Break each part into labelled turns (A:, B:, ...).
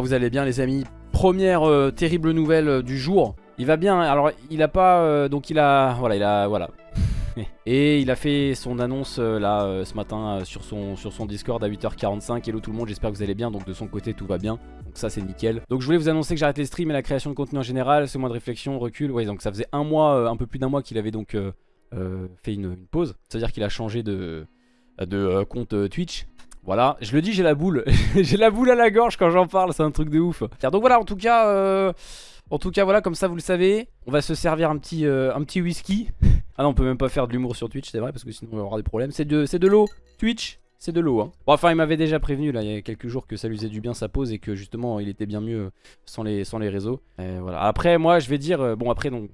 A: vous allez bien les amis. Première euh, terrible nouvelle euh, du jour. Il va bien, alors il a pas, euh, donc il a, voilà, il a, voilà. Et il a fait son annonce là ce matin sur, son, sur son Discord à 8h45 Hello tout le monde, j'espère que vous allez bien, donc de son côté tout va bien. Donc ça c'est nickel. Donc je voulais vous annoncer que j'arrête les streams et la création de contenu en général. Ce mois de réflexion, recul, ouais donc ça faisait un mois, un peu plus d'un mois qu'il avait donc fait une, une pause. C'est à dire qu'il a changé de, de compte Twitch voilà, je le dis, j'ai la boule. j'ai la boule à la gorge quand j'en parle, c'est un truc de ouf. Donc voilà, en tout cas, euh, en tout cas, voilà, comme ça vous le savez, on va se servir un petit, euh, whisky. ah non, on peut même pas faire de l'humour sur Twitch, c'est vrai, parce que sinon on avoir des problèmes. C'est de, l'eau, Twitch, c'est de l'eau. Hein. Bon, enfin, il m'avait déjà prévenu là, il y a quelques jours que ça lui faisait du bien sa pause et que justement il était bien mieux sans les, réseaux. Voilà. Après, moi, je vais dire, euh, bon, après, donc,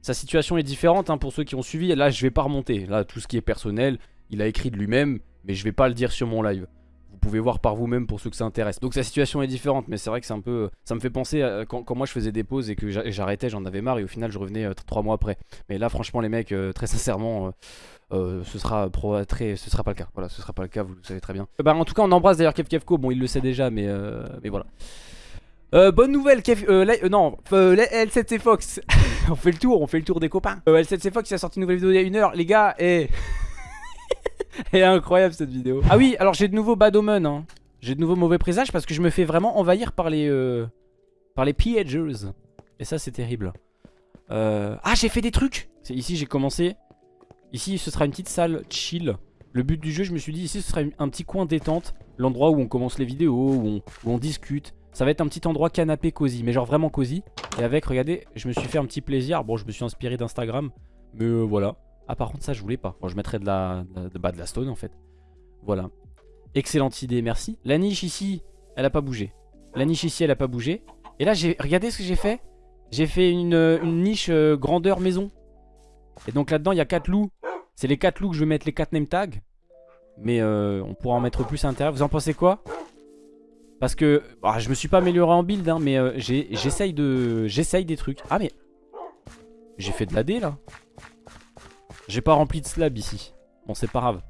A: sa situation est différente hein, pour ceux qui ont suivi. Là, je vais pas remonter. Là, tout ce qui est personnel, il a écrit de lui-même, mais je vais pas le dire sur mon live. Vous pouvez voir par vous-même pour ceux que ça intéresse. Donc sa situation est différente, mais c'est vrai que c'est un peu... Ça me fait penser à quand, moi je faisais des pauses et que j'a- j'arrêtais, j'en avais marre et au final je revenais 3 mois après. Mais là franchement les mecs, euh, très sincèrement, euh, euh, ce sera très, ce sera pas le cas. Voilà, ce sera pas le cas, vous le savez très bien. Euh, bah en tout cas on embrasse d'ailleurs Kev Kevko, bon il le sait déjà, mais, euh, mais voilà. Euh, bonne nouvelle, Kev, euh, euh, non, euh, la- L7C Fox. on fait le tour, on fait le tour des copains. Euh, L7C Fox il a sorti une nouvelle vidéo il y a une heure, les gars, et... Elle est incroyable cette vidéo. Ah oui, alors j'ai de nouveau bad omen. Hein. J'ai de nouveaux mauvais présages parce que je me fais vraiment envahir par les euh, par les pillagers. Et ça c'est terrible. Euh, Ah j'ai fait des trucs. Ici j'ai commencé. Ici ce sera une petite salle chill. Le but du jeu je me suis dit ici ce sera un petit coin détente. L'endroit où on commence les vidéos, où on, où on discute. Ça va être un petit endroit canapé cosy, mais genre vraiment cosy. Et avec, regardez, je me suis fait un petit plaisir. Bon je me suis inspiré d'Instagram. Mais euh, voilà. Ah par contre ça je voulais pas. Bon je mettrais de la, de, bah, de la stone en fait. Voilà. Excellente idée, merci. La niche ici, elle a pas bougé. La niche ici, elle a pas bougé. Et là, j'ai regardez ce que j'ai fait. J'ai fait une, euh, niche euh, grandeur maison. Et donc là-dedans, il y a 4 loups. C'est les 4 loups que je vais mettre les 4 name tags. Mais euh, on pourra en mettre plus à l'intérieur. Vous en pensez quoi? Parce que bah, je me suis pas amélioré en build, hein, mais j'essaye de, des trucs. Ah mais j'ai fait de la D là. J'ai pas rempli de slab ici. Bon, c'est pas grave.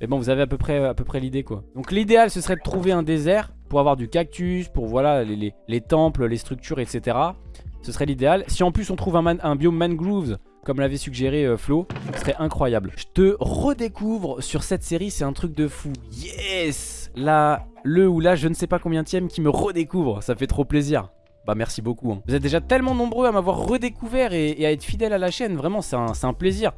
A: Mais bon, vous avez à peu près, près l'idée quoi. Donc l'idéal, ce serait de trouver un désert pour avoir du cactus, pour voilà les, les- les temples, les structures, etc. Ce serait l'idéal. Si en plus on trouve un, man- biome mangroves, comme l'avait suggéré euh, Flo, ce serait incroyable. Je te redécouvre sur cette série, c'est un truc de fou. Yes Là, le ou là, je ne sais pas combien tième qui me redécouvre. Ça fait trop plaisir. Bah merci beaucoup. hein. Vous êtes déjà tellement nombreux à m'avoir redécouvert et, à être fidèles à la chaîne. Vraiment, c'est un, un plaisir.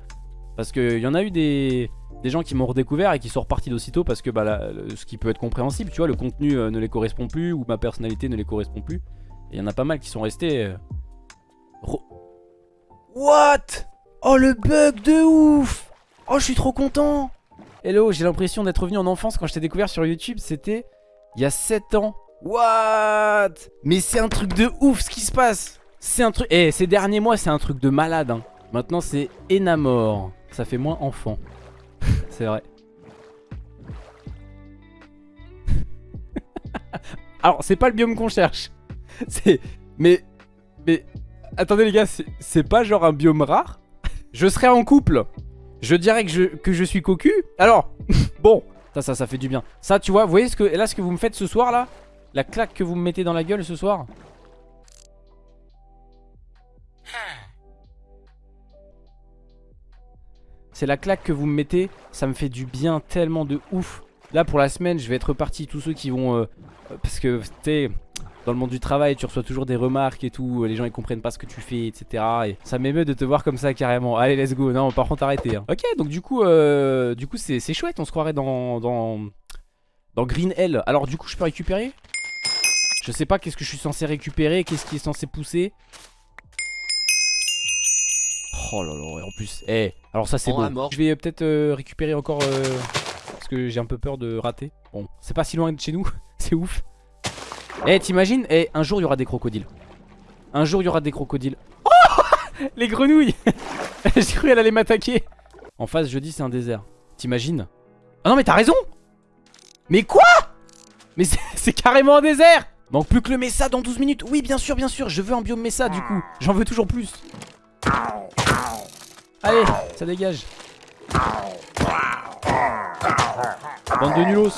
A: Parce qu'il y en a eu des, gens qui m'ont redécouvert et qui sont repartis d'aussitôt parce que bah, ce qui peut être compréhensible, tu vois, le contenu euh, ne les correspond plus ou ma personnalité ne les correspond plus. Et il y en a pas mal qui sont restés. euh, What? Oh le bug de ouf Oh je suis trop content Hello, j'ai l'impression d'être revenu en enfance quand je t'ai découvert sur YouTube, c'était il y a 7 ans. What? Mais c'est un truc de ouf ce qui se passe C'est un truc... Eh, ces derniers mois, c'est un truc de malade. hein. Maintenant, c'est Enamor. Ça fait moins enfant. c'est vrai. Alors, c'est pas le biome qu'on cherche. C'est... Mais... Mais... Attendez les gars, c'est- pas genre un biome rare? Je serais en couple. Je dirais que je, que je suis cocu. Alors, bon, ça, ça, ça fait du bien. Ça, tu vois, vous voyez ce que, là, ce que vous me faites ce soir, là? La claque que vous me mettez dans la gueule ce soir? C'est la claque que vous me mettez, ça me fait du bien tellement de ouf. Là, pour la semaine, je vais être reparti tous ceux qui vont... euh, parce que, sais, dans le monde du travail, tu reçois toujours des remarques et tout, les gens ils comprennent pas ce que tu fais, etc. Et ça m'émeut de te voir comme ça carrément. Allez, let's go. Non, par contre, arrêtez. hein. Ok, donc du coup, euh, du coup, c'est c'est chouette. On se croirait dans, dans dans Green Hell. Alors du coup, je peux récupérer? Je sais pas qu'est-ce que je suis censé récupérer, qu'est-ce qui est censé pousser. Oh là là, et en plus, eh, alors ça c'est beau.
B: mort.
A: Je vais peut-être euh, récupérer encore euh, parce que j'ai un peu peur de rater. Bon, c'est pas si loin de chez nous, c'est ouf. Eh, t'imagines Eh, un jour il y aura des crocodiles. Un jour il y aura des crocodiles. Oh Les grenouilles J'ai cru qu'elle allait m'attaquer. En face, je dis c'est un désert. T'imagines Ah non, mais t'as raison Mais quoi Mais c'est carrément un désert Manque plus que le Mesa dans 12 minutes. Oui, bien sûr, bien sûr, je veux un biome Mesa du coup. J'en veux toujours plus. Allez, ça dégage. Bande de nulos.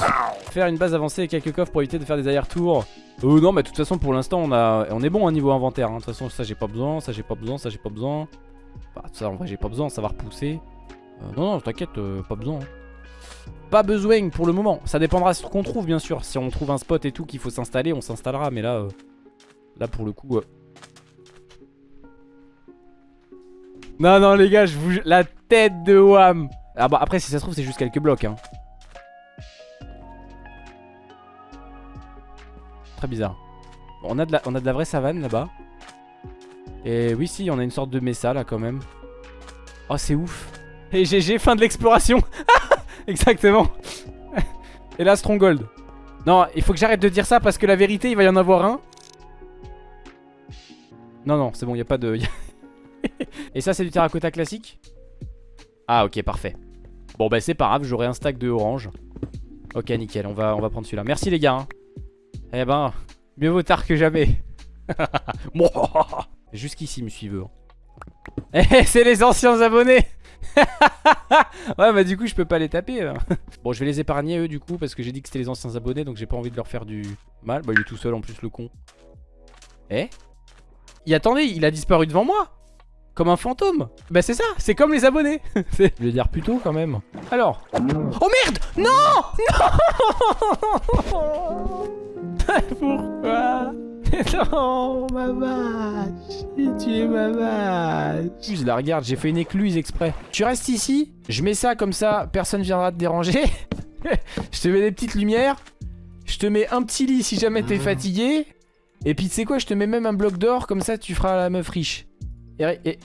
A: Faire une base avancée et quelques coffres pour éviter de faire des allers-retours. Oh non, mais de toute façon, pour l'instant, on, a... on est bon au niveau inventaire. hein. De toute façon, ça, j'ai pas besoin. Ça, j'ai pas besoin. Ça, j'ai pas besoin. Bah, ça, en vrai, j'ai pas besoin. Ça va repousser. Euh, non, non, t'inquiète, euh, pas besoin. hein. Pas besoin pour le moment. Ça dépendra de ce qu'on trouve, bien sûr. Si on trouve un spot et tout qu'il faut s'installer, on s'installera. Mais là, euh, là, pour le coup. Non, non, les gars, je vous. La tête de Wham. Ah bah, après, si ça se trouve, c'est juste quelques blocs. Hein. Très bizarre. On, a de la, vraie savane là-bas. Et oui, si, on a une sorte de mesa là quand même. Oh, c'est ouf. Et GG, fin de l'exploration. Exactement. Et là, Stronghold. Non, il faut que j'arrête de dire ça parce que la vérité, il va y en avoir un. Non, non, c'est bon, il n'y a pas de... Et ça, c'est du terracotta classique Ah, ok, parfait. Bon, bah c'est pas grave, j'aurai un stack de orange. Ok, nickel, on va, on va prendre celui-là. Merci les gars. hein. Eh ben, mieux vaut tard que jamais. Jusqu'ici, me suivez. hein. Eh, c'est les anciens abonnés Ouais bah du coup je peux pas les taper là. Bon je vais les épargner eux du coup Parce que j'ai dit que c'était les anciens abonnés Donc j'ai pas envie de leur faire du mal Bah il est tout seul en plus le con Eh? Il attendez il a disparu devant moi Comme un fantôme Bah c'est ça c'est comme les abonnés Je vais dire plutôt quand même Alors Oh merde Non Non Pourquoi? Non, ma vache J'ai tué ma vache Je la regarde, j'ai fait une écluse exprès. Tu restes ici, je mets ça comme ça, personne viendra te déranger. je te mets des petites lumières. Je te mets un petit lit si jamais t'es fatigué. Et puis tu sais quoi, je te mets même un bloc d'or, comme ça tu feras la meuf riche. Et, et...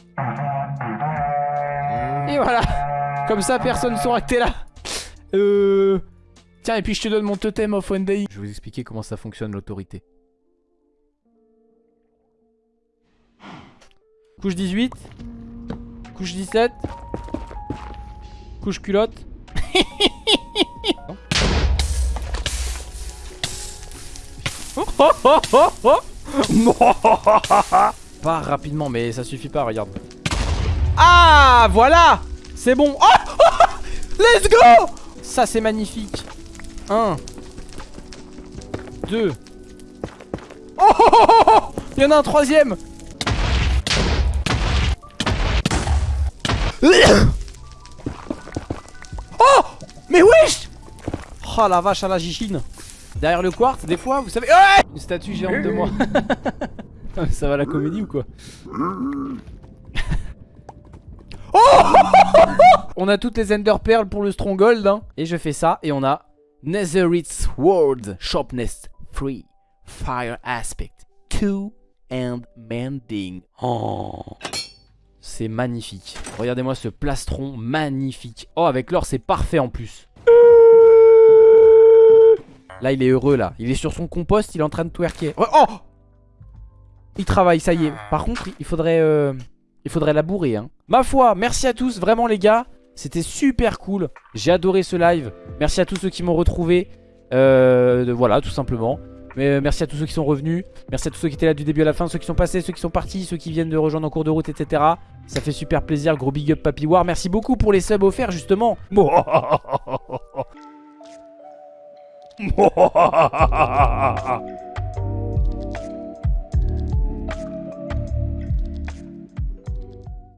A: et voilà Comme ça personne saura que t'es là. Euh... Tiens, et puis je te donne mon totem of one day. Je vais vous expliquer comment ça fonctionne l'autorité. Couche 18 Couche 17 Couche culotte oh, oh, oh. Pas rapidement mais ça suffit pas regarde. Ah voilà! C'est bon. Oh, oh, Let's go! Ça c'est magnifique. 1 2 Oh, oh, oh, oh, oh Il y en a un troisième. Oh Mais wesh! Oh la vache à la gichine. Derrière le quartz, des fois, vous savez... Une statue géante de moi. Mais Ça va la comédie ou quoi Oh On a toutes les Ender Pearls pour le Stronghold. Hein. Et je fais ça et on a Netherite World Sharpness 3 Fire Aspect 2 and Mending. Oh c'est magnifique. Regardez-moi ce plastron magnifique. Oh, avec l'or, c'est parfait en plus. Là, il est heureux, là. Il est sur son compost, il est en train de twerker. Oh, oh Il travaille, ça y est. Par contre, il faudrait, euh, il faudrait labourer. Hein. Ma foi, merci à tous, vraiment, les gars. C'était super cool. J'ai adoré ce live. Merci à tous ceux qui m'ont retrouvé. Euh, voilà, tout simplement. Mais euh, merci à tous ceux qui sont revenus. Merci à tous ceux qui étaient là du début à la fin. Ceux qui sont passés, ceux qui sont partis, ceux qui viennent de rejoindre en cours de route, etc. Ça fait super plaisir. Gros big up Papy War. Merci beaucoup pour les subs offerts, justement.